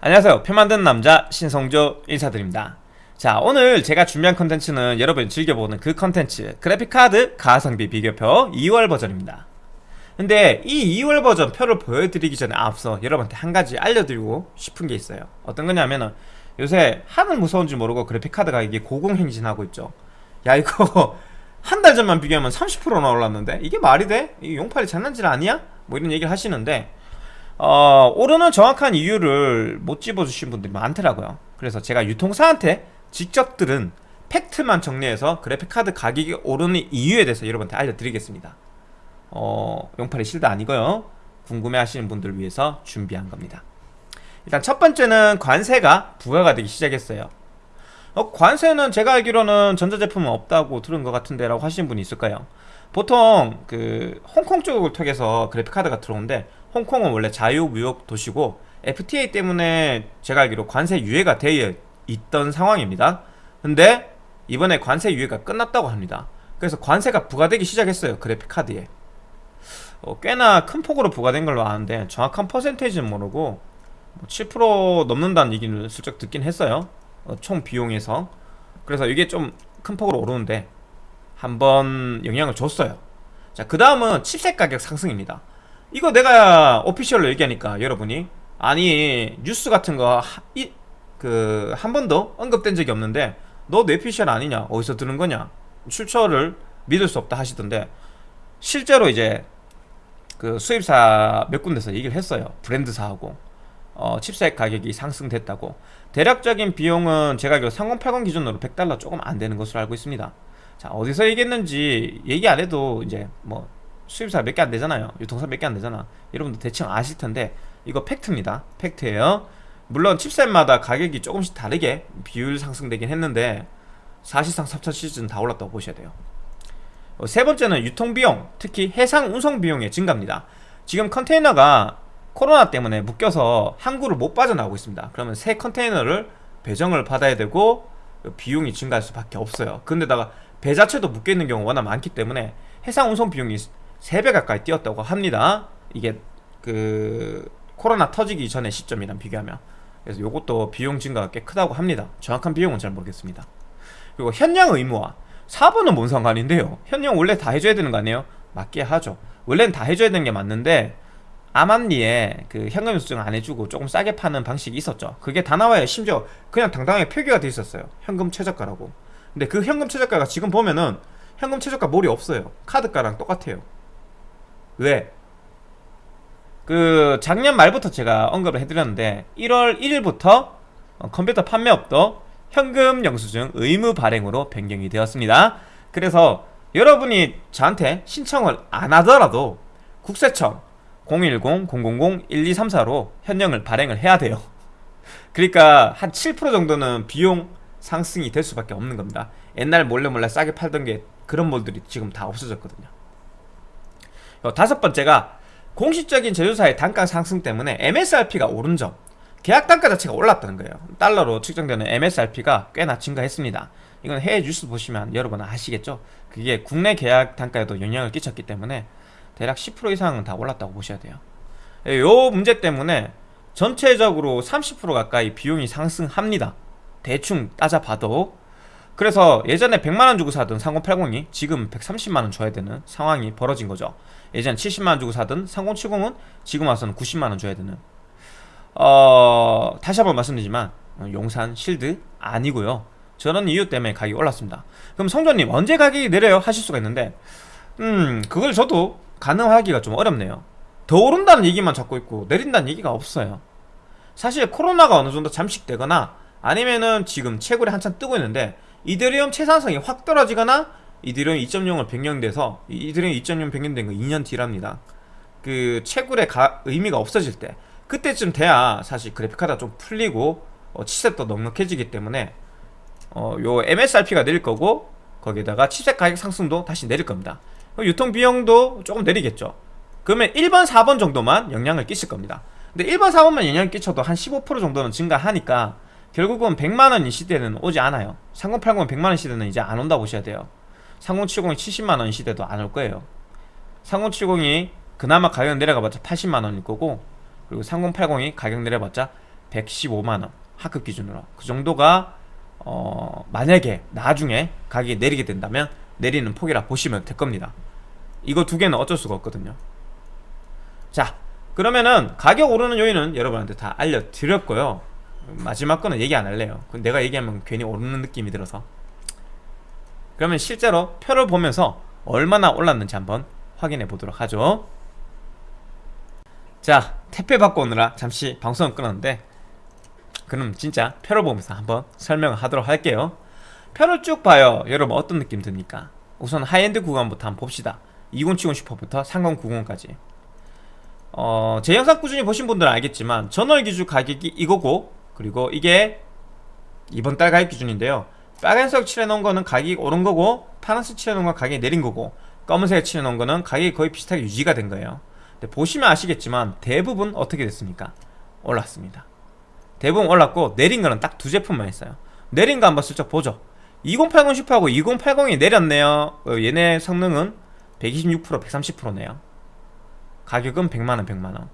안녕하세요. 표 만드는 남자 신성조 인사드립니다. 자 오늘 제가 준비한 컨텐츠는 여러분이 즐겨보는 그 컨텐츠 그래픽카드 가성비 비교표 2월 버전입니다. 근데 이 2월 버전 표를 보여드리기 전에 앞서 여러분한테 한 가지 알려드리고 싶은 게 있어요. 어떤 거냐면은 요새 하늘 무서운지 모르고 그래픽카드 가격이 고공행진하고 있죠. 야 이거 한 달 전만 비교하면 30%나 올랐는데? 이게 말이 돼? 이 용팔이 장난질 아니야? 뭐 이런 얘기를 하시는데 어, 오르는 정확한 이유를 못 집어주신 분들이 많더라고요. 그래서 제가 유통사한테 직접 들은 팩트만 정리해서 그래픽카드 가격이 오르는 이유에 대해서 여러분한테 알려드리겠습니다. 어, 용팔이 실드 아니고요. 궁금해 하시는 분들을 위해서 준비한 겁니다. 일단 첫 번째는 관세가 부과가 되기 시작했어요. 어, 관세는 제가 알기로는 전자제품은 없다고 들은 것 같은데 라고 하시는 분이 있을까요? 보통 그 홍콩 쪽을 통해서 그래픽카드가 들어오는데 홍콩은 원래 자유무역 도시고 FTA 때문에 제가 알기로 관세 유예가 되어 있던 상황입니다. 근데 이번에 관세 유예가 끝났다고 합니다. 그래서 관세가 부과되기 시작했어요 그래픽카드에. 어, 꽤나 큰 폭으로 부과된 걸로 아는데 정확한 퍼센테이지는 모르고 뭐7% 넘는다는 얘기를 슬쩍 듣긴 했어요 어, 총 비용에서. 그래서 이게 좀 큰 폭으로 오르는데 한번 영향을 줬어요. 자 그 다음은 칩셋 가격 상승입니다 이거 내가 오피셜로 얘기하니까 여러분이 아니 뉴스 같은 거 그 한 번도 언급된 적이 없는데 너 뇌피셜 아니냐? 어디서 들은 거냐? 출처를 믿을 수 없다 하시던데 실제로 이제 그 수입사 몇 군데서 얘기를 했어요. 브랜드사하고. 어, 칩셋 가격이 상승됐다고. 대략적인 비용은 제가 알기로 3080 기준으로 100달러 조금 안 되는 것으로 알고 있습니다. 자 어디서 얘기했는지 얘기 안 해도 이제 뭐 수입사 몇 개 안 되잖아요. 유통사 몇 개 안 되잖아. 여러분도 대충 아실 텐데 이거 팩트입니다. 팩트예요. 물론 칩셋마다 가격이 조금씩 다르게 비율 상승되긴 했는데 사실상 3차 시즌 다 올랐다고 보셔야 돼요. 어, 세 번째는 유통비용 특히 해상 운송비용의 증가입니다. 지금 컨테이너가 코로나 때문에 묶여서 항구를 못 빠져나오고 있습니다. 그러면 새 컨테이너를 배정을 받아야 되고 비용이 증가할 수밖에 없어요. 근데다가 배 자체도 묶여있는 경우가 워낙 많기 때문에 해상 운송 비용이 3배 가까이 뛰었다고 합니다. 이게 그 코로나 터지기 전의 시점이랑 비교하면. 그래서 이것도 비용 증가가 꽤 크다고 합니다. 정확한 비용은 잘 모르겠습니다. 그리고 현장 의무화. 4번은 뭔 상관인데요? 현장 원래 다 해줘야 되는 거 아니에요? 맞게 하죠. 원래는 다 해줘야 되는 게 맞는데 아만리에 그 현금 수증 안 해주고 조금 싸게 파는 방식이 있었죠. 그게 다 나와요 심지어 그냥 당당하게 표기가 돼 있었어요. 현금 최저가라고. 근데 그 현금 최저가가 지금 보면은 현금 최저가 몰이 없어요. 카드가랑 똑같아요 왜? 그 작년 말부터 제가 언급을 해드렸는데 1월 1일부터 어, 컴퓨터 판매업도 현금 영수증 의무 발행으로 변경이 되었습니다. 그래서 여러분이 저한테 신청을 안 하더라도 국세청 010-000-1234로 현령을 발행을 해야 돼요. 그러니까 한 7% 정도는 비용 상승이 될 수밖에 없는 겁니다. 옛날 몰래 몰래 싸게 팔던 게 그런 몰들이 지금 다 없어졌거든요. 어, 다섯 번째가 공식적인 제조사의 단가 상승 때문에 MSRP가 오른 점 계약 단가 자체가 올랐다는 거예요. 달러로 측정되는 MSRP가 꽤나 증가했습니다. 이건 해외 뉴스 보시면 여러분 아시겠죠? 그게 국내 계약 단가에도 영향을 끼쳤기 때문에 대략 10% 이상은 다 올랐다고 보셔야 돼요. 예, 요 문제 때문에 전체적으로 30% 가까이 비용이 상승합니다. 대충 따져봐도 그래서 예전에 100만원 주고 사던 3080이 지금 130만원 줘야 되는 상황이 벌어진 거죠. 예전 70만원 주고 사던 3070은 지금 와서는 90만원 줘야 되는. 어... 다시 한번 말씀드리지만 용산 실드 아니고요. 저런 이유 때문에 가격이 올랐습니다. 그럼 성조님 언제 가격이 내려요? 하실 수가 있는데 음 그걸 저도 가능하기가 좀 어렵네요. 더 오른다는 얘기만 잡고 있고 내린다는 얘기가 없어요. 사실 코로나가 어느 정도 잠식되거나 아니면은 지금 채굴이 한참 뜨고 있는데 이더리움 채산성이 확 떨어지거나 이더리움 2.0을 변경돼서 이더리움 2.0 변경된 거 2년 뒤랍니다. 그 채굴의 가, 의미가 없어질 때 그때쯤 돼야 사실 그래픽카드가 좀 풀리고 어, 칩셋도 넉넉해지기 때문에 어, 요 MSRP가 내릴 거고 거기다가 칩셋 가격 상승도 다시 내릴 겁니다. 유통 비용도 조금 내리겠죠. 그러면 1번 4번 정도만 영향을 끼칠 겁니다. 근데 1번 4번만 영향을 끼쳐도 한 15% 정도는 증가하니까 결국은 100만원 이 시대는 오지 않아요. 3080 100만원 시대는 이제 안 온다 보셔야 돼요. 3070이 70만원 시대도 안 올 거예요. 3070이 그나마 가격 내려가봤자 80만원일 거고 그리고 3080이 가격 내려봤자 115만원 하급 기준으로. 그 정도가 어 만약에 나중에 가격이 내리게 된다면 내리는 폭이라 보시면 될 겁니다. 이거 두 개는 어쩔 수가 없거든요. 자 그러면은 가격 오르는 요인은 여러분한테 다 알려드렸고요 마지막 거는 얘기 안 할래요. 내가 얘기하면 괜히 오르는 느낌이 들어서. 그러면 실제로 표를 보면서 얼마나 올랐는지 한번 확인해 보도록 하죠. 자 택배 받고 오느라 잠시 방송을 끊었는데 그럼 진짜 표를 보면서 한번 설명을 하도록 할게요. 표를 쭉 봐요. 여러분 어떤 느낌 듭니까? 우선 하이엔드 구간부터 한번 봅시다. 2070 슈퍼부터 3090까지. 어, 제 영상 꾸준히 보신 분들은 알겠지만 전월 기준 가격이 이거고 그리고 이게 이번 달 가격 기준인데요. 빨간색 칠해놓은 거는 가격이 오른 거고 파란색 칠해놓은 건 가격이 내린 거고 검은색 칠해놓은 거는 가격이 거의 비슷하게 유지가 된 거예요. 보시면 아시겠지만 대부분 어떻게 됐습니까? 올랐습니다. 대부분 올랐고 내린 거는 딱 두 제품만 있어요. 내린 거 한번 슬쩍 보죠. 2080 슈퍼하고 2080이 내렸네요. 어, 얘네 성능은 126% 130%네요. 가격은 100만원 100만원.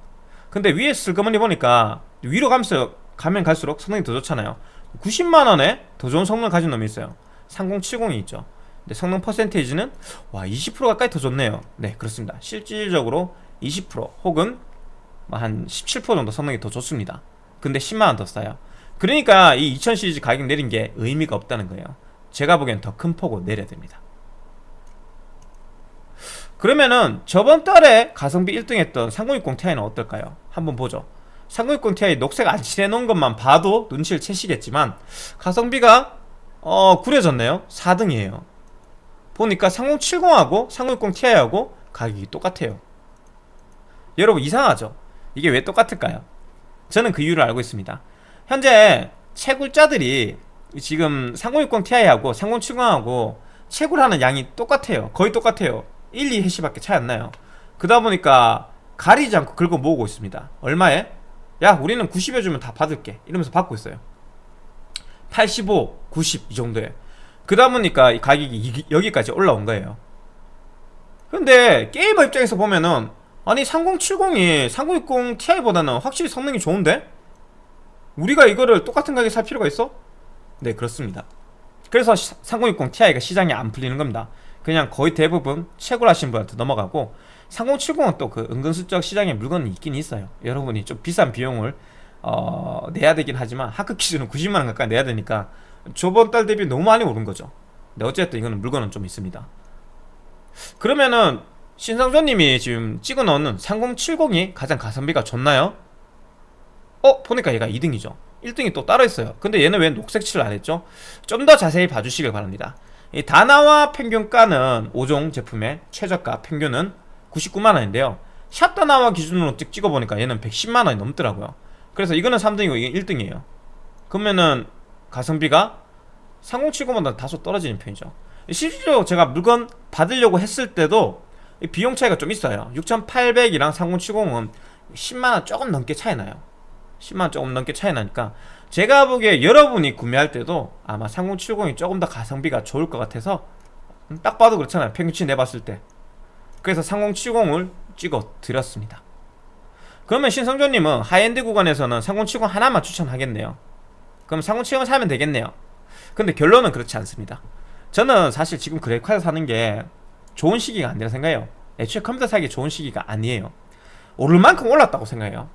근데 위에 슬그머니 보니까 위로 가면서 가면 갈수록 성능이 더 좋잖아요. 90만원에 더 좋은 성능을 가진 놈이 있어요. 3070이 있죠. 근데 성능 퍼센테이지는 와 20% 가까이 더 좋네요. 네 그렇습니다. 실질적으로 20% 혹은 뭐한17% 정도 성능이 더 좋습니다. 근데 10만원 더 싸요. 그러니까 이 2000 시리즈 가격 내린 게 의미가 없다는 거예요. 제가 보기엔 더 큰 폭으로 내려야 됩니다. 그러면은 저번 달에 가성비 1등 했던 3060 Ti는 어떨까요? 한번 보죠 3060 Ti 녹색 안 칠해놓은 것만 봐도 눈치를 채시겠지만 가성비가 어 구려졌네요. 4등이에요. 보니까 3070하고 3060 Ti하고 가격이 똑같아요. 여러분 이상하죠? 이게 왜 똑같을까요? 저는 그 이유를 알고 있습니다. 현재 채굴자들이 지금 3060 Ti하고 3070하고 채굴하는 양이 똑같아요. 거의 똑같아요. 1, 2해시밖에 차이 안 나요. 그러다 보니까 가리지 않고 긁어 모으고 있습니다. 얼마에? 야 우리는 90여 주면 다 받을게. 이러면서 받고 있어요. 85, 90 이 정도에. 그러다 보니까 이 가격이 여기까지 올라온 거예요. 근데 게이머 입장에서 보면은 아니 3070이 3060 Ti보다는 확실히 성능이 좋은데? 우리가 이거를 똑같은 가격에 살 필요가 있어? 네 그렇습니다. 그래서 3060 Ti가 시장이 안 풀리는 겁니다. 그냥 거의 대부분 채굴하신 분한테 넘어가고 3070은 또 그 은근슬쩍 시장에 물건이 있긴 있어요 여러분이 좀 비싼 비용을 어, 내야 되긴 하지만 하급 기준은 90만원 가까이 내야 되니까 저번 달 대비 너무 많이 오른 거죠 근데 어쨌든 이거는 물건은 좀 있습니다 그러면은 신상조님이 지금 찍어 넣는 3070이 가장 가성비가 좋나요? 어? 보니까 얘가 2등이죠 1등이 또 따로 있어요 근데 얘는 왜 녹색 칠을 안 했죠? 좀 더 자세히 봐주시길 바랍니다 이 다나와 평균가는 5종 제품의 최저가 평균은 99만원인데요. 샵다나와 기준으로 찍어보니까 얘는 110만원이 넘더라고요. 그래서 이거는 3등이고 이게 1등이에요. 그러면은 가성비가 3070보다 다소 떨어지는 편이죠. 실제로 제가 물건 받으려고 했을 때도 비용 차이가 좀 있어요. 6800이랑 3070은 10만원 조금 넘게 차이 나요. 10만원 조금 넘게 차이 나니까 제가 보기에 여러분이 구매할 때도 아마 3070이 조금 더 가성비가 좋을 것 같아서 딱 봐도 그렇잖아요. 평균치 내봤을 때 그래서 3070을 찍어 드렸습니다. 그러면 신성조님은 하이엔드 구간에서는 3070 하나만 추천하겠네요. 그럼 3070을 사면 되겠네요. 근데 결론은 그렇지 않습니다. 저는 사실 지금 그래픽카드 사는 게 좋은 시기가 아니라 생각해요. 애초에 컴퓨터 사기 좋은 시기가 아니에요. 오를 만큼 올랐다고 생각해요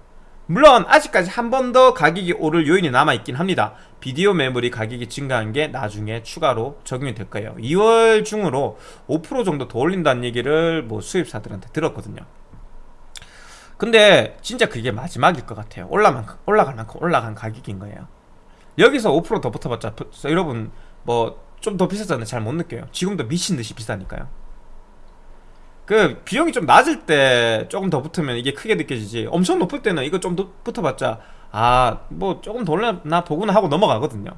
물론 아직까지 한 번 더 가격이 오를 요인이 남아있긴 합니다. 비디오 메모리 가격이 증가한 게 나중에 추가로 적용이 될 거예요. 2월 중으로 5% 정도 더 올린다는 얘기를 뭐 수입사들한테 들었거든요. 근데 진짜 그게 마지막일 것 같아요. 올라만, 올라갈 만큼 올라간 가격인 거예요. 여기서 5%더 붙어봤자 여러분 뭐 좀 더 비싸잖아요 잘 못 느껴요. 지금도 미친듯이 비싸니까요 그 비용이 좀 낮을 때 조금 더 붙으면 이게 크게 느껴지지. 엄청 높을 때는 이거 좀 더 붙어봤자 아 뭐 조금 더 올려나 보구나 하고 넘어가거든요.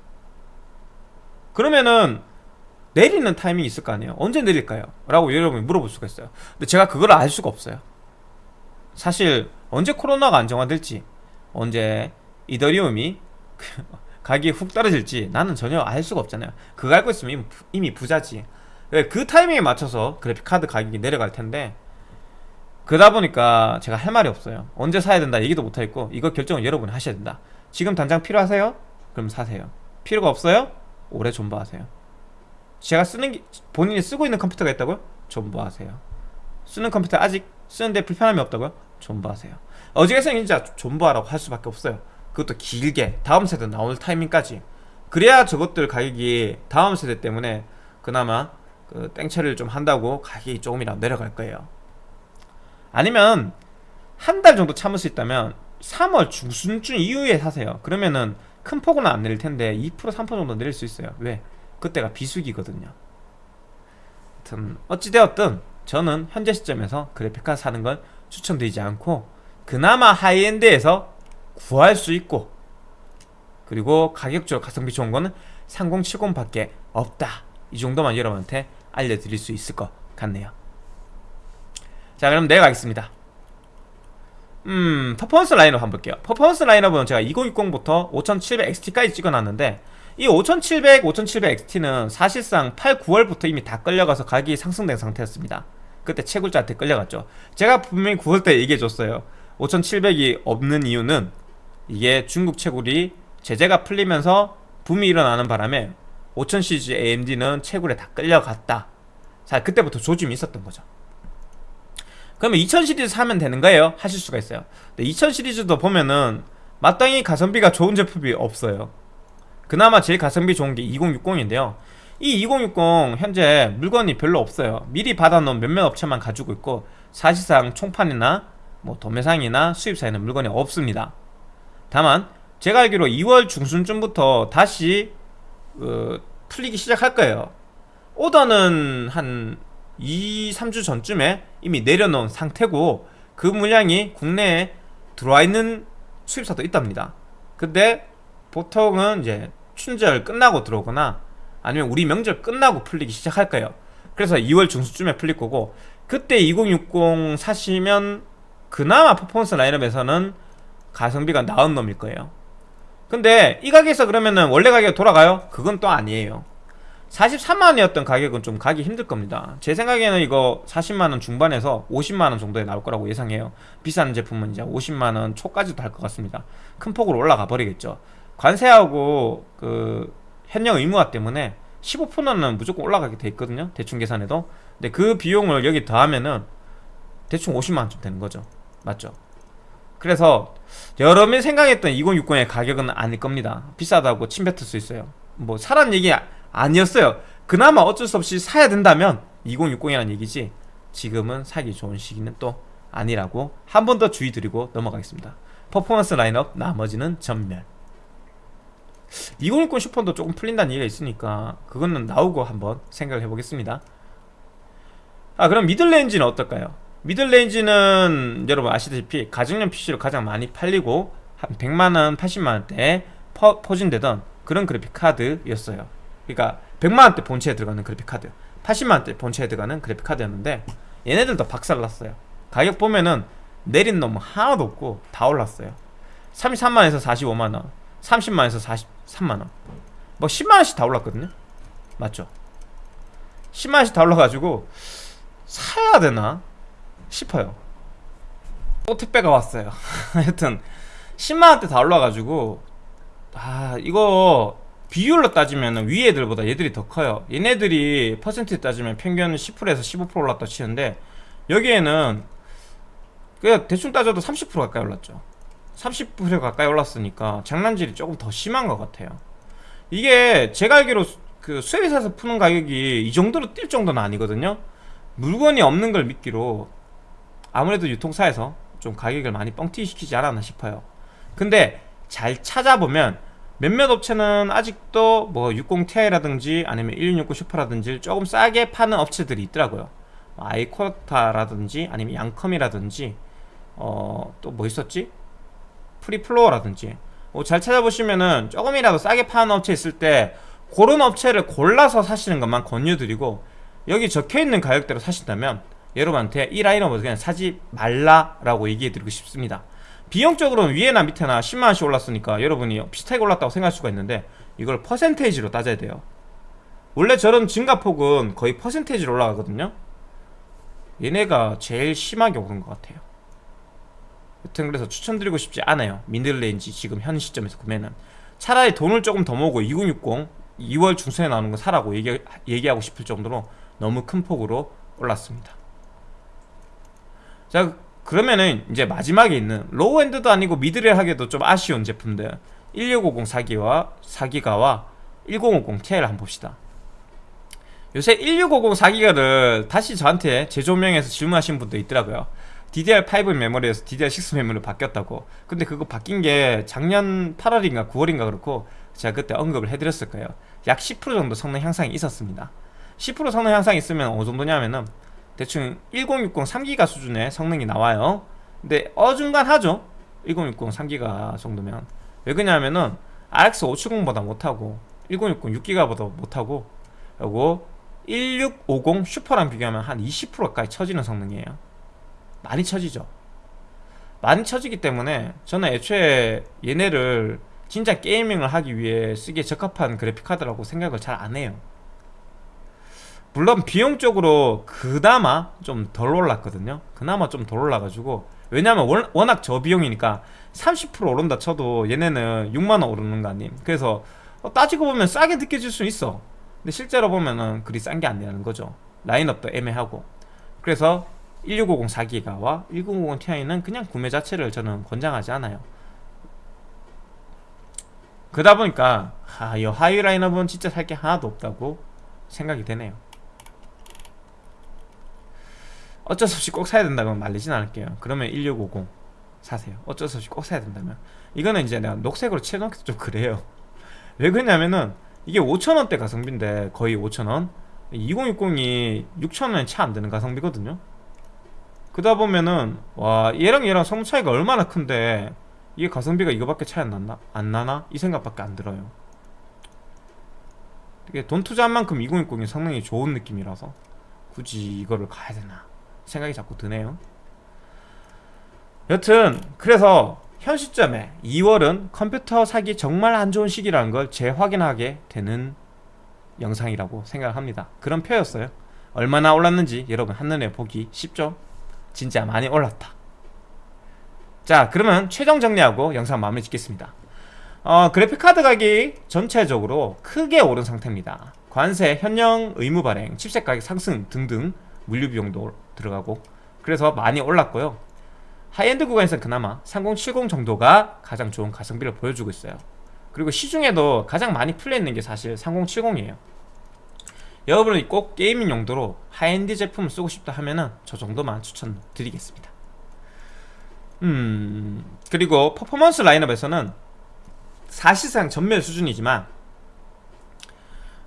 그러면은 내리는 타이밍이 있을 거 아니에요? 언제 내릴까요? 라고 여러분이 물어볼 수가 있어요. 근데 제가 그걸 알 수가 없어요. 사실 언제 코로나가 안정화될지 언제 이더리움이 가격이 훅 떨어질지 나는 전혀 알 수가 없잖아요. 그거 알고 있으면 이미 부자지. 네, 그 타이밍에 맞춰서 그래픽카드 가격이 내려갈 텐데 그러다 보니까 제가 할 말이 없어요 언제 사야 된다 얘기도 못하겠고 이거 결정을 여러분이 하셔야 된다 지금 당장 필요하세요? 그럼 사세요 필요가 없어요? 오래 존버하세요 제가 쓰는 게 본인이 쓰고 있는 컴퓨터가 있다고요? 존버하세요 쓰는 컴퓨터 아직 쓰는데 불편함이 없다고요? 존버하세요 어지간해서 진짜 존버하라고 할 수밖에 없어요 그것도 길게 다음 세대 나올 타이밍까지 그래야 저것들 가격이 다음 세대 때문에 그나마 그 땡처리를 좀 한다고 가격이 조금이라도 내려갈 거예요. 아니면 한 달 정도 참을 수 있다면 3월 중순쯤 이후에 사세요. 그러면은 큰 폭은 안 내릴 텐데 2% 3% 정도 내릴 수 있어요. 왜? 그때가 비수기거든요. 하여튼 어찌되었든 저는 현재 시점에서 그래픽카드 사는 걸 추천드리지 않고 그나마 high-end에서 구할 수 있고 그리고 가격적으로 가성비 좋은 거는 3070밖에 없다. 이 정도만 여러분한테 알려드릴 수 있을 것 같네요. 자 그럼 내려가겠습니다. 음 퍼포먼스 라인업 한번 볼게요. 퍼포먼스 라인업은 제가 2060부터 5700XT까지 찍어놨는데 이 5700, 5700XT는 사실상 8, 9월부터 이미 다 끌려가서 가격이 상승된 상태였습니다. 그때 채굴자한테 끌려갔죠. 제가 분명히 9월 때 얘기해줬어요. 5700이 없는 이유는 이게 중국 채굴이 제재가 풀리면서 붐이 일어나는 바람에 5000 시리즈 AMD는 채굴에 다 끌려갔다. 자 그때부터 조짐이 있었던 거죠. 그러면 2000 시리즈 사면 되는 거예요? 하실 수가 있어요. 근데 2000 시리즈도 보면은 마땅히 가성비가 좋은 제품이 없어요. 그나마 제일 가성비 좋은 게 2060인데요. 이 2060 현재 물건이 별로 없어요. 미리 받아놓은 몇몇 업체만 가지고 있고 사실상 총판이나 뭐 도매상이나 수입사에는 물건이 없습니다. 다만 제가 알기로 2월 중순쯤부터 다시 어, 풀리기 시작할 거예요. 오더는 한 2, 3주 전쯤에 이미 내려놓은 상태고 그 물량이 국내에 들어와 있는 수입사도 있답니다. 근데 보통은 이제 춘절 끝나고 들어오거나 아니면 우리 명절 끝나고 풀리기 시작할 거예요. 그래서 2월 중순쯤에 풀릴 거고 그때 2060 사시면 그나마 퍼포먼스 라인업에서는 가성비가 나은 놈일 거예요 근데 이 가격에서 그러면은 원래 가격 돌아가요? 그건 또 아니에요. 43만원이었던 가격은 좀 가기 힘들 겁니다. 제 생각에는 이거 40만원 중반에서 50만원 정도에 나올 거라고 예상해요. 비싼 제품은 이제 50만원 초까지도 할것 같습니다. 큰 폭으로 올라가 버리겠죠. 관세하고 그 현역 의무화 때문에 15%는 무조건 올라가게 돼 있거든요. 대충 계산해도. 근데 그 비용을 여기 더하면은 대충 50만원쯤 되는 거죠. 맞죠 그래서 여러분이 생각했던 2060의 가격은 아닐 겁니다. 비싸다고 침뱉을 수 있어요. 뭐 사람 얘기 아니었어요. 그나마 어쩔 수 없이 사야 된다면 2060이라는 얘기지 지금은 사기 좋은 시기는 또 아니라고 한 번 더 주의 드리고 넘어가겠습니다. 퍼포먼스 라인업 나머지는 전멸. 2060 슈퍼도 조금 풀린다는 얘기가 있으니까 그거는 나오고 한번 생각을 해보겠습니다. 아 그럼 미들레인지는 어떨까요? 미들레인지는 여러분 아시다시피 가정용 PC로 가장 많이 팔리고 한 100만원, 80만원대에 포진되던 그런 그래픽카드였어요. 그러니까 100만원대 본체에 들어가는 그래픽카드 80만원대 본체에 들어가는 그래픽카드였는데 얘네들도 박살났어요. 가격 보면은 내린 놈 하나도 없고 다 올랐어요. 33만원에서 45만원 30만원에서 43만원. 뭐 10만원씩 다 올랐거든요. 맞죠? 10만원씩 다 올라가지고 사야 되나 싶어요. 또 택배가 왔어요. 하여튼 10만원대 다 올라가지고 아 이거 비율로 따지면 위에 애들보다 얘들이 더 커요. 얘네들이 퍼센트 따지면 평균 10%에서 15% 올랐다 치는데 여기에는 그냥 대충 따져도 30% 가까이 올랐죠. 30% 가까이 올랐으니까 장난질이 조금 더 심한 것 같아요. 이게 제가 알기로 그 수혜사에서 푸는 가격이 이 정도로 뛸 정도는 아니거든요. 물건이 없는 걸 믿기로 아무래도 유통사에서 좀 가격을 많이 뻥튀기 시키지 않았나 싶어요. 근데 잘 찾아보면 몇몇 업체는 아직도 뭐 60ti라든지 아니면 1660 슈퍼라든지 조금 싸게 파는 업체들이 있더라고요. 아이코다라든지 아니면 양컴이라든지 어 또 뭐 있었지? 프리플로우라든지. 뭐잘 찾아보시면은 조금이라도 싸게 파는 업체 있을 때 그런 업체를 골라서 사시는 것만 권유드리고 여기 적혀있는 가격대로 사신다면 여러분한테 이 라인업을 그냥 사지 말라라고 얘기해드리고 싶습니다. 비용적으로는 위에나 밑에나 10만원씩 올랐으니까 여러분이 비슷하게 올랐다고 생각할 수가 있는데 이걸 퍼센테이지로 따져야 돼요. 원래 저런 증가폭은 거의 퍼센테이지로 올라가거든요. 얘네가 제일 심하게 오른 것 같아요. 여튼 그래서 추천드리고 싶지 않아요. middle range 지금 현 시점에서 구매는 차라리 돈을 조금 더 모으고 2060 2월 중순에 나오는 거 사라고 얘기, 얘기하고 싶을 정도로 너무 큰 폭으로 올랐습니다 자 그러면은 이제 마지막에 있는 low-end도 아니고 mid-range라 하기에도 좀 아쉬운 제품들. 1650 4기와 4기가와 1050 Ti를 한번 봅시다. 요새 1650 4기가를 다시 저한테 재조명해서 질문하신 분도 있더라고요. DDR5 메모리에서 DDR6 메모리로 바뀌었다고. 근데 그거 바뀐 게 작년 8월인가 9월인가 그렇고 제가 그때 언급을 해드렸을 거예요. 약 10% 정도 성능 향상이 있었습니다. 10% 성능 향상이 있으면 어느 정도냐면은 대충 1060 3기가 수준의 성능이 나와요. 근데 어중간하죠? 1060 3기가 정도면. 왜 그러냐면은 RX 570보다 못하고 1060 6기가보다 못하고 그리고 1650 슈퍼랑 비교하면 한 20%까지 처지는 성능이에요. 많이 처지죠. 많이 처지기 때문에 저는 애초에 얘네를 진짜 게이밍을 하기 위해 쓰기에 적합한 그래픽카드라고 생각을 잘 안 해요 물론 비용적으로 그나마 좀 덜 올랐거든요. 그나마 좀 덜 올라가지고. 왜냐면 원, 워낙 저비용이니까 30% 오른다 쳐도 얘네는 6만원 오르는 거 아님? 그래서 어, 따지고 보면 싸게 느껴질 수 있어. 근데 실제로 보면은 그리 싼 게 아니라는 거죠. 라인업도 애매하고. 그래서 1650 4기가와 1050 Ti는 그냥 구매 자체를 저는 권장하지 않아요. 그러다 보니까 아, 이 하이 라인업은 진짜 살 게 하나도 없다고 생각이 되네요 어쩔 수 없이 꼭 사야 된다면 말리진 않을게요. 그러면 1650 사세요. 어쩔 수 없이 꼭 사야 된다면. 이거는 이제 내가 녹색으로 칠해놓기도 좀 그래요. 왜 그러냐면은 이게 5천원대 가성비인데 거의 5천원? 2060이 6천원에 채 안되는 가성비거든요. 그러다 보면은 와 얘랑 얘랑 성능 차이가 얼마나 큰데 이게 가성비가 이거밖에 차이 안 났나? 안 나나? 이 생각밖에 안 들어요. 이게 돈 투자한 만큼 2060이 성능이 좋은 느낌이라서 굳이 이거를 가야 되나 생각이 자꾸 드네요. 여튼 그래서 현 시점에 2월은 컴퓨터 사기 정말 안 좋은 시기라는 걸 재확인하게 되는 영상이라고 생각합니다. 그런 표였어요. 얼마나 올랐는지 여러분 한눈에 보기 쉽죠? 진짜 많이 올랐다. 자 그러면 최종 정리하고 영상 마무리 짓겠습니다. 어, 그래픽카드 가격이 전체적으로 크게 오른 상태입니다. 관세, 현영 의무 발행, 칩셋 가격 상승 등등 물류 비용도 들어가고 그래서 많이 올랐고요. 하이엔드 구간에서 그나마 3070 정도가 가장 좋은 가성비를 보여주고 있어요. 그리고 시중에도 가장 많이 풀려있는 게 사실 3070이에요. 여러분이 꼭 gaming 용도로 하이엔드 제품을 쓰고 싶다 하면은 저 정도만 추천드리겠습니다. 음 그리고 퍼포먼스 라인업에서는 사실상 전멸 수준이지만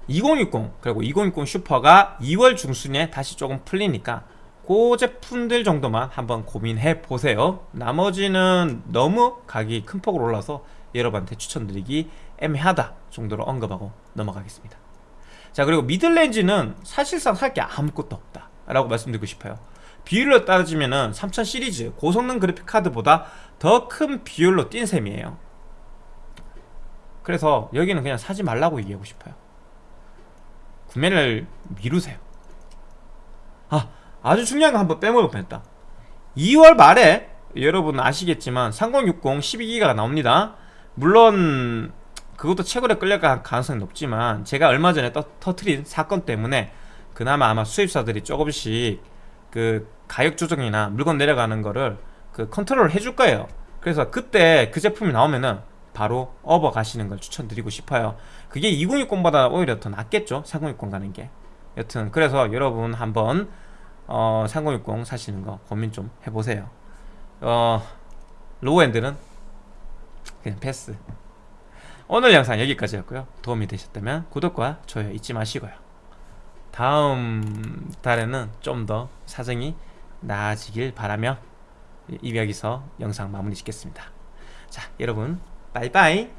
2060 그리고 2060 슈퍼가 2월 중순에 다시 조금 풀리니까 그 제품들 정도만 한번 고민해 보세요. 나머지는 너무 가격이 큰 폭으로 올라서 여러분한테 추천드리기 애매하다 정도로 언급하고 넘어가겠습니다. 자 그리고 미들렌즈는 사실상 살 게 아무것도 없다 라고 말씀드리고 싶어요. 비율로 따지면 은 3000 시리즈 고성능 그래픽 카드보다 더 큰 비율로 뛴 셈이에요. 그래서 여기는 그냥 사지 말라고 얘기하고 싶어요. 구매를 미루세요. 아 아주 중요한 거 한번 빼먹을 뻔했다. 2월 말에 여러분 아시겠지만 3060 12기가가 나옵니다. 물론 그것도 최고로 끌려갈 가능성이 높지만 제가 얼마 전에 떠, 터트린 사건 때문에 그나마 아마 수입사들이 조금씩 그 가격 조정이나 물건 내려가는 거를 그 컨트롤을 해줄 거예요. 그래서 그때 그 제품이 나오면은 바로 업어 가시는 걸 추천드리고 싶어요. 그게 2060보다 오히려 더 낫겠죠? 3060 가는 게. 여튼 그래서 여러분 한번 어, 3060 사시는 거 고민 좀 해보세요. 어, low-end는 그냥 패스. 오늘 영상 여기까지였고요. 도움이 되셨다면 구독과 좋아요 잊지 마시고요. 다음 달에는 좀 더 사정이 나아지길 바라며 이 여기서 영상 마무리 짓겠습니다. 자 여러분 빠이빠이